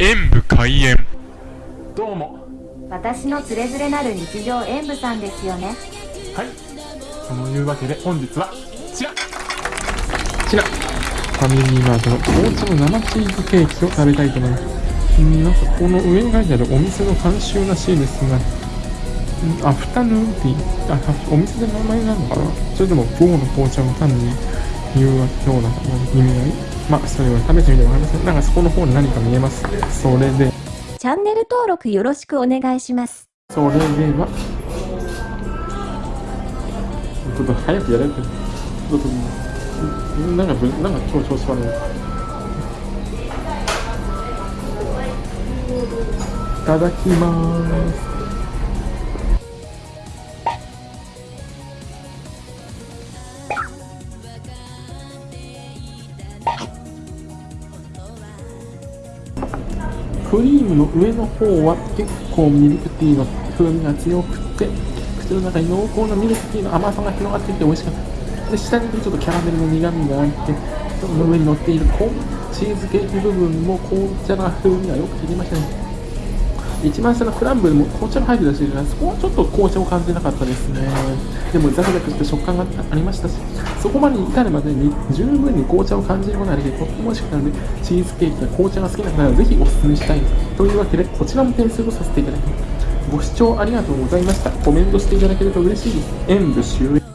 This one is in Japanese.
演武開演。どうも。私のつれづれなる日常演舞さんですよね。はい。そのいうわけで本日はこちら。こちら。ファミリーマートの紅茶の生チーズケーキを食べたいと思います。うんなんかこの上に書いてあるお店の監修らしいですが。うんアフタヌーンティー。あお店で名前なのかな。それとも午後の紅茶を単に言うような意味合いまあそれは食べてみてわかりませんなんかそこの方に何か見えますそれでチャンネル登録よろしくお願いしますそれでは、ちょっと早くやれって。ちょっと、なんかぶ、なんか超調子悪い。いただきます。クリームの上の方は結構ミルクティーの風味が強くて口の中に濃厚なミルクティーの甘さが広がっていて美味しかった。で下にちょっとキャラメルの苦みがあってその上に乗っているコーンチーズケーキ部分も紅茶の風味がよく切りましたね一番下のクランブルも紅茶が入ってたしそこはちょっと紅茶を感じなかったですね。でもザクザクして食感がありましたしそこまで至るまでに十分に紅茶を感じることができてとっても美味しくなるのでチーズケーキや紅茶が好きな方はぜひお勧めしたいですというわけでこちらも点数をさせていただきます。ご視聴ありがとうございました。コメントしていただけると嬉しいです。演武終演